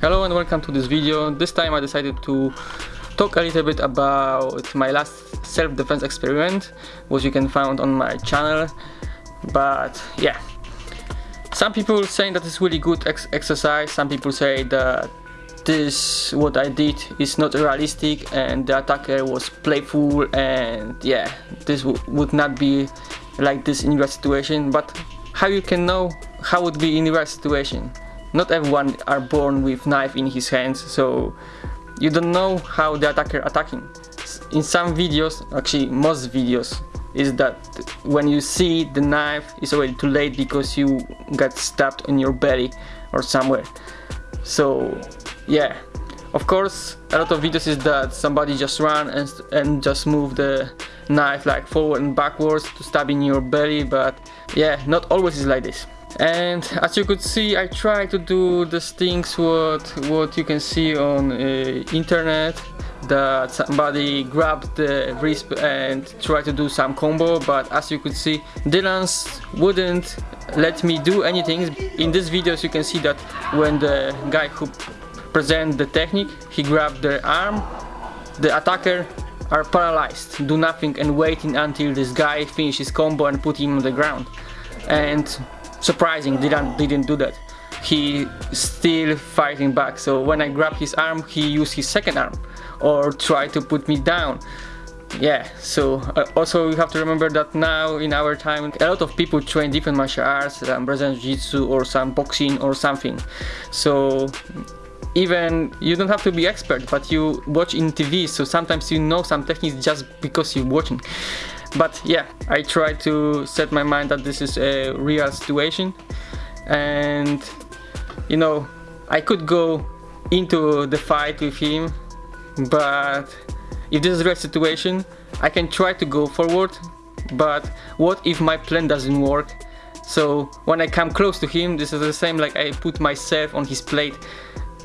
Hello and welcome to this video. This time I decided to talk a little bit about my last self-defense experiment which you can find on my channel. But yeah. Some people saying that it's really good ex exercise. Some people say that this what I did is not realistic and the attacker was playful and yeah this would not be like this in real situation. But how you can know how would be in real situation not everyone are born with knife in his hands so you don't know how the attacker attacking. In some videos actually most videos is that when you see the knife it's already too late because you got stabbed in your belly or somewhere. So yeah. Of course a lot of videos is that somebody just run and, and just move the knife like forward and backwards to stab in your belly but yeah not always is like this and as you could see I try to do these things what what you can see on uh, internet that somebody grabbed the wrist and tried to do some combo but as you could see Dylan's wouldn't let me do anything. In this videos you can see that when the guy who present the technique he grabbed the arm the attacker are paralyzed do nothing and waiting until this guy finishes combo and put him on the ground. And surprising didn't didn't do that. He still fighting back. So when I grab his arm he used his second arm or try to put me down. Yeah so uh, also you have to remember that now in our time a lot of people train different martial arts um, Brazilian Jiu-Jitsu or some boxing or something. So even you don't have to be expert but you watch in TV so sometimes you know some techniques just because you're watching but yeah I try to set my mind that this is a real situation. And you know I could go into the fight with him but if this is a real situation I can try to go forward. But what if my plan doesn't work? So when I come close to him this is the same like I put myself on his plate.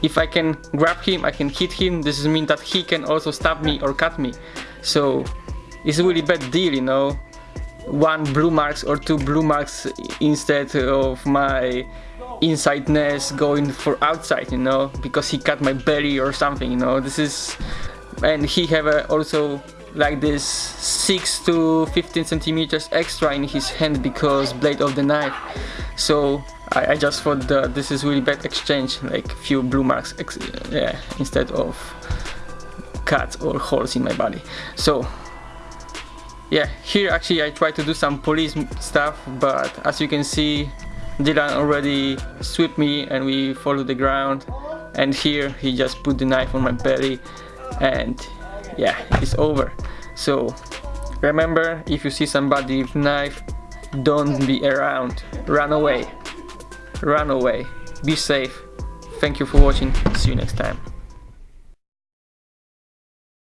If I can grab him I can hit him this means that he can also stab me or cut me. So it's a really bad deal, you know. One blue marks or two blue marks instead of my inside nest going for outside, you know, because he cut my belly or something, you know. This is, and he have a, also like this 6 to 15 centimeters extra in his hand because blade of the knife so I, I just thought that this is really bad exchange like few blue marks yeah instead of cuts or holes in my body so yeah here actually I try to do some police stuff but as you can see Dylan already swept me and we fall to the ground. And here he just put the knife on my belly and yeah it's over. So remember if you see somebody with knife don't be around. Run away. Run away. Be safe. Thank you for watching. See you next time